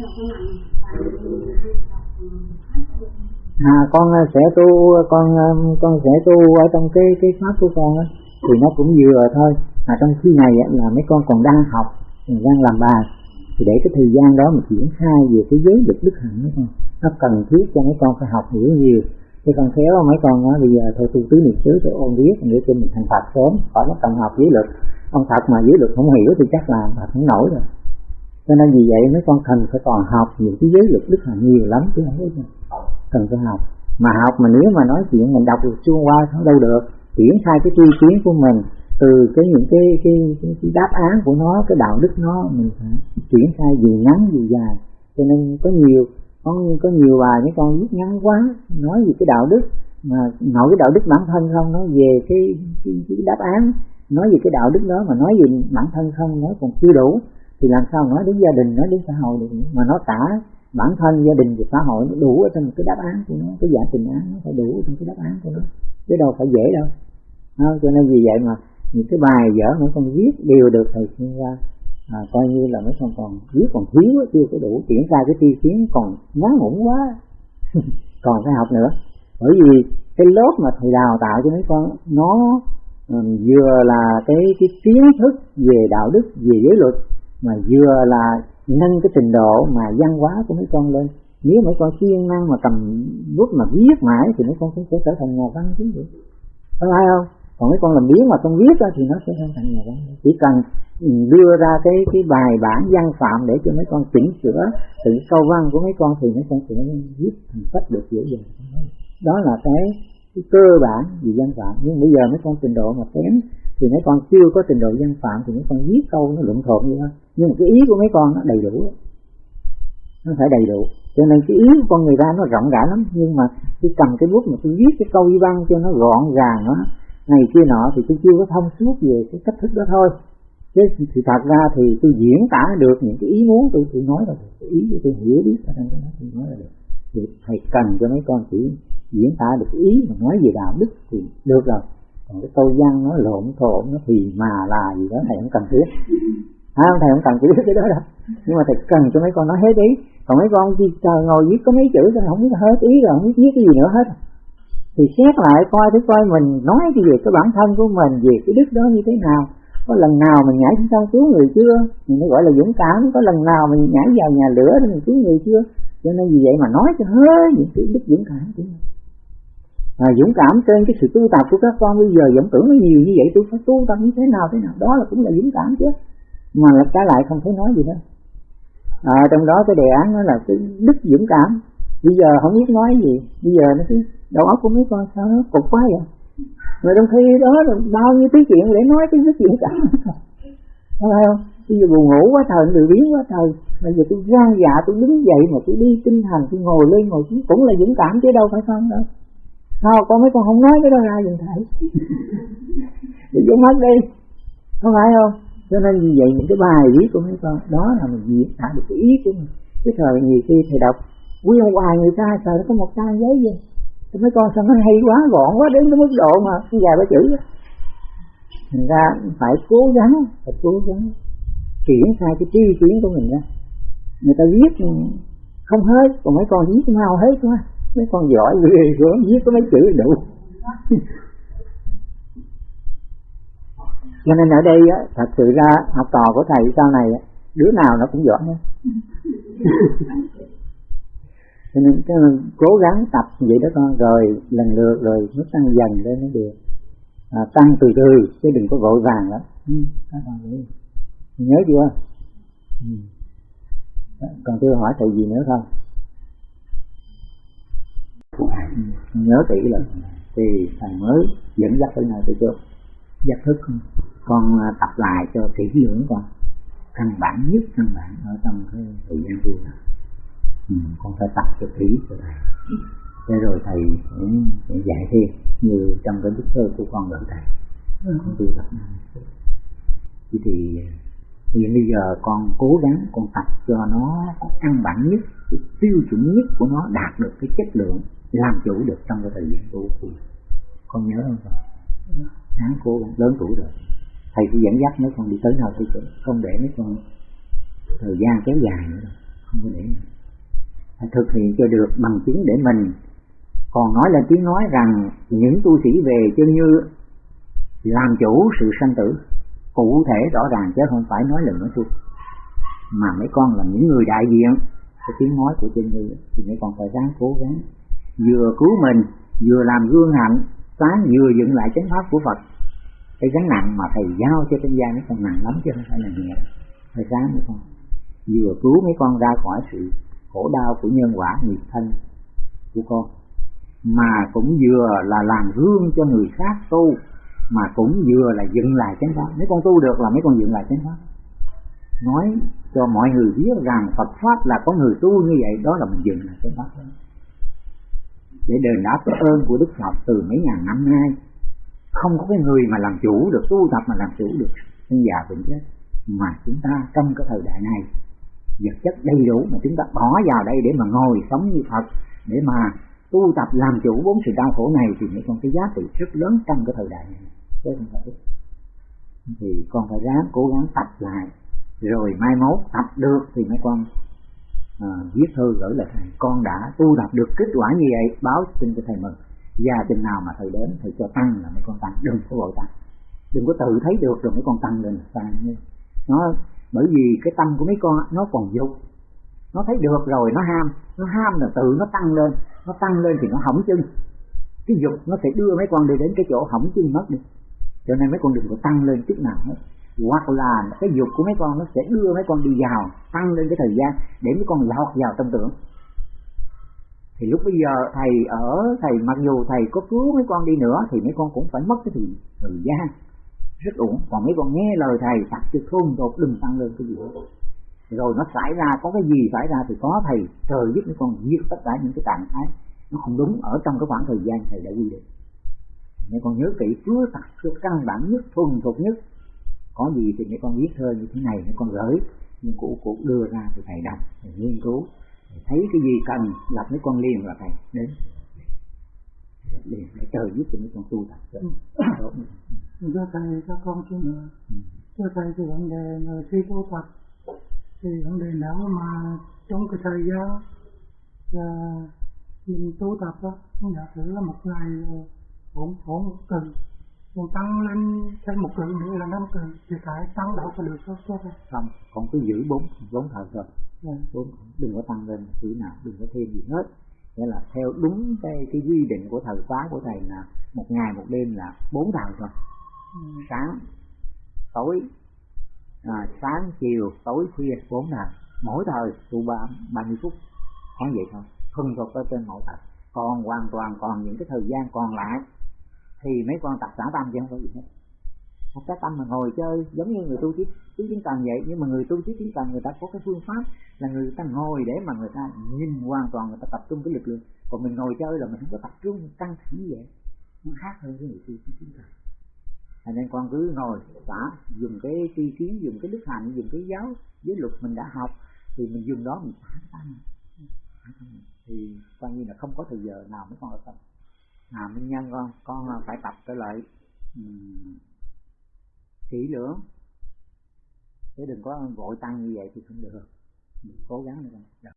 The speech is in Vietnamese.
À, à con sẽ tu con con sẽ tu ở trong cái cái pháp của con á, thì nó cũng vừa thôi. Mà trong khi này là mấy con còn đang học đang làm bài, thì để cái thời gian đó mà triển khai về cái giới lực đức hạnh mấy con, nó cần thiết cho mấy con phải học hiểu nhiều. Thì con khéo mấy con nói bây giờ thôi tu tứ niệm xứ tôi ôn viết để cho mình thành phật sớm, khỏi nó cần học giới lực ông thật mà giới lực không hiểu thì chắc là mà không nổi rồi cho nên vì vậy mấy con cần phải còn học những cái giới lực đức hạnh nhiều lắm chứ không biết cần phải học. Mà học mà nếu mà nói chuyện mình đọc được chuông qua không đâu được. Triển khai cái tri kiến của mình từ cái những cái cái, cái, cái đáp án của nó cái đạo đức nó mình phải triển khai dù ngắn dù dài. Cho nên có nhiều có có nhiều bài mấy con viết ngắn quá nói về cái đạo đức mà nói cái đạo đức bản thân không nói về cái, cái, cái đáp án nói về cái đạo đức đó mà nói về bản thân không nói còn chưa đủ thì làm sao nói đến gia đình nói đến xã hội được mà nó tả bản thân gia đình và xã hội nó đủ ở trong cái đáp án của nó cái dạ giải trình án nó phải đủ trong cái đáp án của nó. Chứ đâu phải dễ đâu. À, cho nên vì vậy mà những cái bài vở mấy con viết đều được thầy sinh ra à, coi như là mấy con còn viết còn thiếu chưa có đủ. Triển khai cái tiêu kiến còn ngắn ngủn quá. Còn phải học nữa. Bởi vì cái lớp mà thầy đào tạo cho mấy con nó um, vừa là cái cái kiến thức về đạo đức về giới luật mà vừa là nâng cái trình độ mà văn hóa của mấy con lên. Nếu mấy con siêng năng mà cầm bút mà viết mãi thì mấy con cũng sẽ trở thành nhà văn chính vậy có phải không? Còn mấy con làm biếng mà không viết ra thì nó sẽ không thành nhà văn. Chỉ cần đưa ra cái cái bài bản văn phạm để cho mấy con chỉnh sửa từ câu văn của mấy con thì mấy con sẽ viết thành sách được dễ dàng. Đó là cái, cái cơ bản về văn phạm. Nhưng bây giờ mấy con trình độ mà kém thì mấy con chưa có trình độ văn phạm thì mấy con viết câu nó luận thuận như thôi nhưng mà cái ý của mấy con nó đầy đủ nó phải đầy đủ. Cho nên cái ý của con người ta nó rộng rãi lắm. Nhưng mà khi cầm cái bút mà tôi viết cái câu văn cho nó gọn gàng nó này kia nọ, thì tôi chưa có thông suốt về cái cách thức đó thôi. Chứ thì thật ra thì tôi diễn tả được những cái ý muốn tôi tôi nói là cái ý của tôi hiểu biết ở trong đó tôi nói là được. Thì thầy cần cho mấy con chỉ diễn tả được ý mà nói về đạo đức thì được rồi còn cái câu văn nó lộn thộn nó thì mà là gì đó thầy không cần thiết. À, thầy không cần thiết cái đó đâu. Nhưng mà thầy cần cho mấy con nói hết ý. Còn mấy con chỉ chờ ngồi viết có mấy chữ thôi không biết hết ý rồi không biết viết cái gì nữa hết. Thì xét lại coi thử coi mình nói cái về cái bản thân của mình về cái đức đó như thế nào. Có lần nào mình nhảy xuống sông cứu người chưa? Mình mới gọi là dũng cảm. Có lần nào mình nhảy vào nhà lửa để mình cứu người chưa? Cho nên vì vậy mà nói cho hết những cái đức dũng cảm của mình à, dũng cảm trên cái sự tu tập của các con. Bây giờ vẫn tưởng nó nhiều như vậy tôi phải tu tập như thế nào thế nào. Đó là cũng là dũng cảm chứ. Mà là trái lại không thấy nói gì đâu. À, trong đó cái đề án nó là cái đức dũng cảm. Bây giờ không biết nói gì. Bây giờ nó cứ đầu óc của mấy con sao nó cục quá vậy? Mà trong khi đó là bao nhiêu cái chuyện để nói cái đức dũng cảm. Không phải không? Bây giờ buồn ngủ quá trời tự biến quá trời. Bây giờ tôi gan dạ tôi đứng dậy mà tôi đi tinh thần tôi ngồi lên ngồi xuống cũng là dũng cảm chứ đâu phải không đâu sao con mấy con không nói cái đó ra dùm thầy. Để cho mất đi. Không phải không? Cho nên vì vậy những cái bài viết của mấy con đó là mình diễn tả được cái ý của mình. Cái thời nhiều khi thầy đọc nguyên hoài người ta sợ nó có một trang giấy gì? Thì mấy con sao nó hay quá gọn quá đến cái mức độ mà dài ba chữ thành ra phải cố gắng phải cố gắng triển khai cái tri kiến của mình ra. Người ta viết không hết còn mấy con viết mau hết quá mấy con giỏi ghê gớm viết có mấy chữ đủ. Cho nên ở đây á, thật sự ra học trò của thầy sau này đứa nào nó cũng giỏi hết. Cho nên cái cố gắng tập vậy đó con rồi lần lượt rồi nó tăng dần lên nó được. À, tăng từ từ chứ đừng có vội vàng lắm. Ừ, nhớ chưa? Ừ. còn tôi hỏi thầy gì nữa không? Nhớ kỹ là thì thầy mới dẫn dắt tới này từ trước giác thức con à, tập lại cho kỹ lưỡng con. Căn bản nhất căn bản ở trong cái thời gian tu này ừ, con phải tập cho kỹ cho thầy. Thế rồi thầy sẽ, sẽ dạy thêm như trong cái bức thơ của con gần thầy con tu tập thì, thì bây giờ con cố gắng, con tập cho nó có căn bản nhất, cái tiêu chuẩn nhất của nó đạt được cái chất lượng làm chủ được trong cái thời gian tu thì con nhớ không con? Sáng cố gắng, lớn tuổi rồi. Thầy cứ dẫn dắt mấy con đi tới nào thì không để mấy con thời gian kéo dài nữa không có để. Phải thực hiện cho được bằng chứng để mình. Còn nói là tiếng nói rằng, những tu sĩ về chân như làm chủ sự sanh tử cụ thể rõ ràng chứ không phải nói lời nói suông mà mấy con là những người đại diện, cái tiếng nói của trên người thì mấy con phải ráng cố gắng vừa cứu mình, vừa làm gương hạnh, sáng vừa dựng lại chánh pháp của Phật. Cái gánh nặng mà thầy giao cho trên gia mấy con nặng lắm chứ không phải là nhẹ. Phải ráng mấy con. Vừa cứu mấy con ra khỏi sự khổ đau của nhân quả nghiệp thân của con, mà cũng vừa là làm gương cho người khác tu mà cũng vừa là dựng lại chánh pháp. Mấy con tu được là mấy con dựng lại chánh pháp. Nói cho mọi người biết rằng Phật pháp là có người tu như vậy, đó là mình dựng lại chánh pháp. Để đền đáp cái ơn của Đức Phật từ mấy ngàn năm nay, không có cái người mà làm chủ được, tu tập mà làm chủ được sinh già bệnh chết. Mà chúng ta trong cái thời đại này, vật chất đầy đủ mà chúng ta bỏ vào đây để mà ngồi sống như Phật, để mà tu tập làm chủ bốn sự đau khổ này thì mới còn cái giá trị rất lớn trong cái thời đại này chứ không phải. Thì con phải ráng cố gắng tập lại. Rồi mai mốt tập được thì mấy con à, viết thư gửi lại thầy con đã tu tập được kết quả như vậy báo xin cho thầy mừng. Gia đình nào mà thầy đến thầy cho tăng là mấy con tăng đừng có vội tăng. Đừng có tự thấy được rồi mấy con tăng lên tăng như nó bởi vì cái tâm của mấy con nó còn dục. Nó thấy được rồi nó ham. Nó ham là tự nó tăng lên. Nó tăng lên thì nó hỏng chân. Cái dục nó sẽ đưa mấy con đi đến cái chỗ hỏng chân mất đi cho nên mấy con đừng có tăng lên chút nào hết. Hoặc là cái dục của mấy con nó sẽ đưa mấy con đi vào tăng lên cái thời gian để mấy con lọt vào tâm tưởng. Thì lúc bây giờ thầy ở thầy mặc dù thầy có cứu mấy con đi nữa thì mấy con cũng phải mất cái thời, thời gian. Rất ổn. Còn mấy con nghe lời thầy tập cho thôn đột đừng tăng lên cái gì hết. Rồi nó xảy ra có cái gì xảy ra thì có thầy trời giúp mấy con giết tất cả những cái trạng thái. Nó không đúng ở trong cái khoảng thời gian thầy đã quy định mấy con nhớ kỹ phước tập phước căn bản nhất thuần thuộc nhất. Có gì thì mấy con viết thơ như thế này mấy con gửi nhưng cụ cụ đưa ra thì thầy đọc thầy nghiên cứu. Thầy thấy cái gì cần lập mấy con liền là thầy đến. Liền để trời giúp cho mấy con tu tập. Được thưa thầy cho con xin nữa. Thưa thầy thì vấn đề là khi tu tập. Thì vấn đề nào mà trong cái thời gian là mình tu tập đó giả sử là một ngày bốn bốn tuần mình tăng lên thêm một cự nữa là năm cự thì phải tăng đâu có được không cho thầy không còn cứ giữ bốn bốn thôi. Yeah. Dạ. bốn đừng có tăng lên thứ nào đừng có thêm gì hết. Nghĩa là theo đúng cái cái quy định của thời khóa của thầy là một ngày một đêm là bốn thời thôi. Ừ. sáng tối à, sáng chiều tối khuya bốn thời mỗi thời tu ba ba mươi phút. Khoảng vậy thôi. Thuần thuộc ở trên mỗi thời còn hoàn toàn còn những cái thời gian còn lại thì mấy con tập xả tâm chứ không có gì hết. Học cái tâm mà ngồi chơi, giống như người tu trí tứ kiến cần vậy. Nhưng mà người tu trí kiến cần, người ta có cái phương pháp là người ta ngồi để mà người ta nhìn hoàn toàn, người ta tập trung cái lực lượng. Còn mình ngồi chơi là mình không có tập trung căng thẳng như vậy. Nó khác hơn cái người tu trí kiến cần. Thành nên con cứ ngồi, xả, dùng cái tri kiến, dùng cái đức hạnh, dùng cái giáo, giới luật mình đã học, thì mình dùng đó mình xả tâm. Thì coi như là không có thời giờ nào mới con ở tâm à minh nhân con con phải tập trở lại um, kỹ lưỡng chứ đừng có vội tăng như vậy thì không được cố gắng được.